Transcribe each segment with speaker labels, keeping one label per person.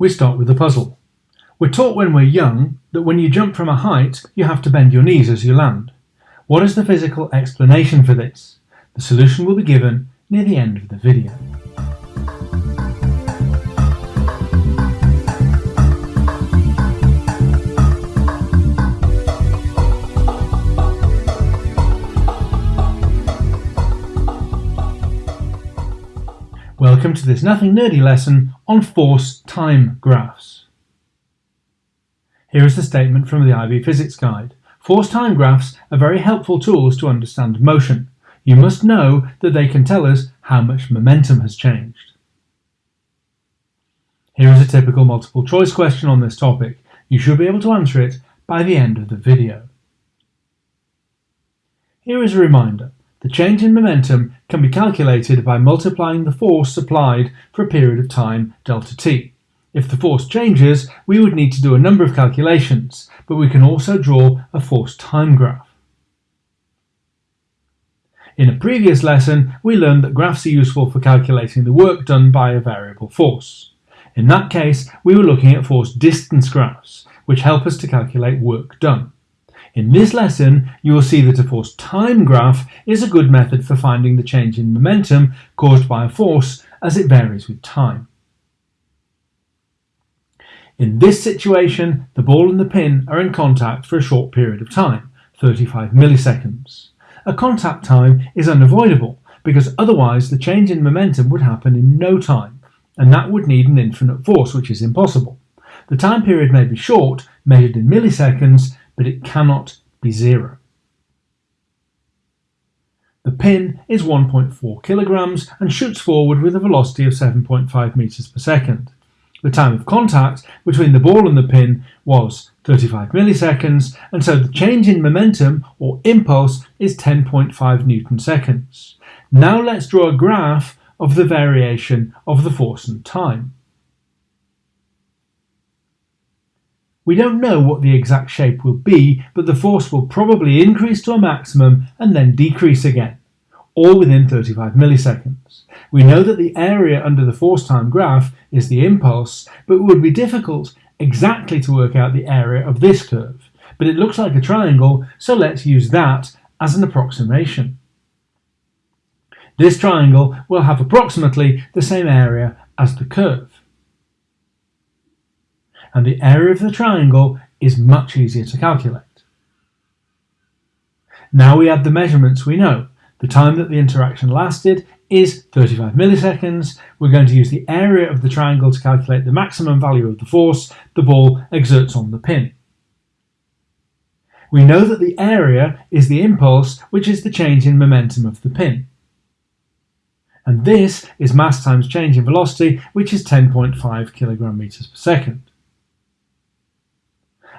Speaker 1: We start with the puzzle. We're taught when we're young that when you jump from a height, you have to bend your knees as you land. What is the physical explanation for this? The solution will be given near the end of the video. Welcome to this nothing nerdy lesson on force time graphs. Here is the statement from the IB Physics Guide. Force time graphs are very helpful tools to understand motion. You must know that they can tell us how much momentum has changed. Here is a typical multiple choice question on this topic. You should be able to answer it by the end of the video. Here is a reminder. The change in momentum can be calculated by multiplying the force supplied for a period of time delta t. If the force changes, we would need to do a number of calculations, but we can also draw a force time graph. In a previous lesson, we learned that graphs are useful for calculating the work done by a variable force. In that case, we were looking at force distance graphs, which help us to calculate work done. In this lesson, you will see that a force time graph is a good method for finding the change in momentum caused by a force as it varies with time. In this situation, the ball and the pin are in contact for a short period of time, 35 milliseconds. A contact time is unavoidable because otherwise the change in momentum would happen in no time, and that would need an infinite force, which is impossible. The time period may be short, measured in milliseconds, but it cannot be zero. The pin is 1.4 kilograms and shoots forward with a velocity of 7.5 meters per second. The time of contact between the ball and the pin was 35 milliseconds, and so the change in momentum or impulse is 10.5 newton seconds. Now let's draw a graph of the variation of the force and time. We don't know what the exact shape will be, but the force will probably increase to a maximum and then decrease again, all within 35 milliseconds. We know that the area under the force time graph is the impulse, but it would be difficult exactly to work out the area of this curve. But it looks like a triangle, so let's use that as an approximation. This triangle will have approximately the same area as the curve and the area of the triangle is much easier to calculate. Now we add the measurements we know. The time that the interaction lasted is 35 milliseconds. We're going to use the area of the triangle to calculate the maximum value of the force the ball exerts on the pin. We know that the area is the impulse, which is the change in momentum of the pin. And this is mass times change in velocity, which is 10.5 kilogram meters per second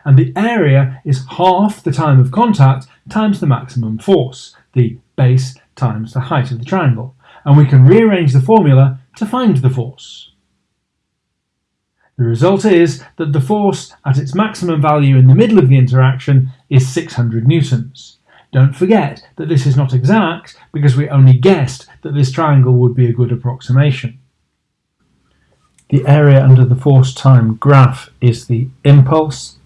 Speaker 1: and the area is half the time of contact times the maximum force, the base times the height of the triangle, and we can rearrange the formula to find the force. The result is that the force at its maximum value in the middle of the interaction is 600 newtons. Don't forget that this is not exact because we only guessed that this triangle would be a good approximation. The area under the force time graph is the impulse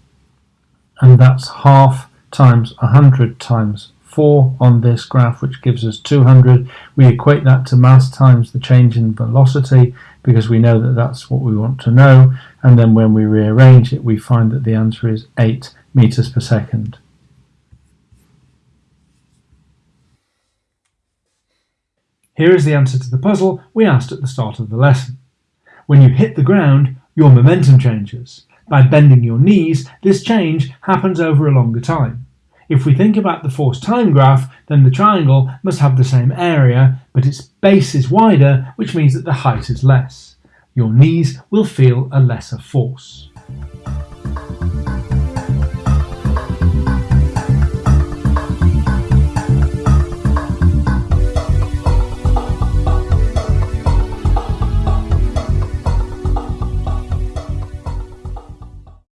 Speaker 1: and that's half times 100 times 4 on this graph which gives us 200 we equate that to mass times the change in velocity because we know that that's what we want to know and then when we rearrange it we find that the answer is 8 meters per second Here is the answer to the puzzle we asked at the start of the lesson. When you hit the ground, your momentum changes. By bending your knees, this change happens over a longer time. If we think about the force time graph, then the triangle must have the same area, but its base is wider, which means that the height is less. Your knees will feel a lesser force.